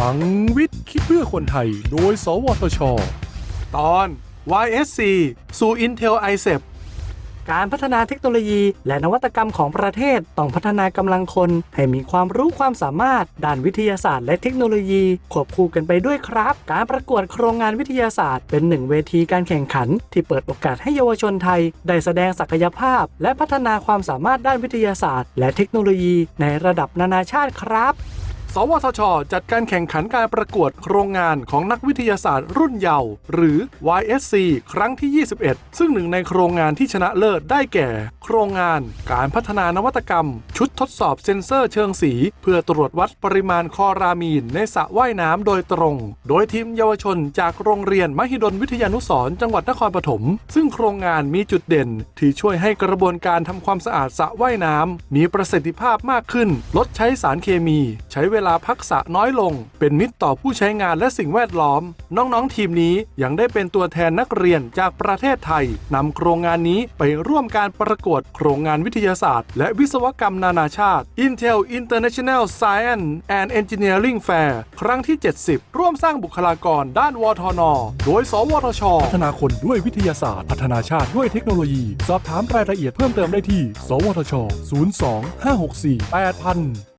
ลังวิทย์คิดเพื่อคนไทย โดย สวทช ตอน YSC สู่ Intel ICEP การพัฒนาเทคโนโลยีและนวัตกรรมของประเทศต้องพัฒนากำลังคน ให้มีความรู้ความสามารถ ด้านวิทยาศาสตร์และเทคโนโลยี ควบคู่กันไปด้วยครับ การประกวดโครงงานวิทยาศาสตร์ เป็นหนึ่งเวทีการแข่งขัน ที่เปิดโอกาสให้เยาวชนไทย ได้แสดงศักยภาพ และพัฒนาความสามารถด้านวิทยาศาสตร์ และเทคโนโลยี ในระดับนานาชาติครับ สวทช จัดการแข่งขันการประกวดโครงงานของนักวิทยาศาสตร์รุ่นเยาว์หรือ YSC ครั้งที่ 21 ซึ่งหนึ่งในโครงงานที่ชนะเลิศได้แก่ โครงงานการพัฒนานวัตกรรม ชุดทดสอบเซ็นเซอร์เชิงสี เพื่อตรวจวัดปริมาณคอรามีนในสระว่ายน้ำโดยตรง โดยทีมเยาวชนจากโรงเรียนมหิดลวิทยานุสรจังหวัดนครปฐมซึ่งโครงงานมีจุดเด่น ที่ช่วยให้กระบวนการทำความสะอาดสระว่ายน้ำมีประสิทธิภาพมากขึ้น ลดใช้สารเคมี ใช้เวลาลาพักสระน้อยลง เป็นมิตรต่อผู้ใช้งานและสิ่งแวดล้อม น้องๆ ทีมนี้ยังได้เป็นตัวแทนนักเรียนจากประเทศไทยนำโครงงานนี้ไปร่วมการประกวดโครงงานวิทยาศาสตร์ และวิศวกรรมนานาชาติ Intel International Science and Engineering Fair ครั้งที่ 70 ร่วมสร้างบุคลากรด้านวทน โดย สวทช พัฒนาคนด้วยวิทยาศาสตร์ พัฒนาชาติด้วยเทคโนโลยี สอบถามรายละเอียดเพิ่มเติมได้ที่ สวทช 02 564 8000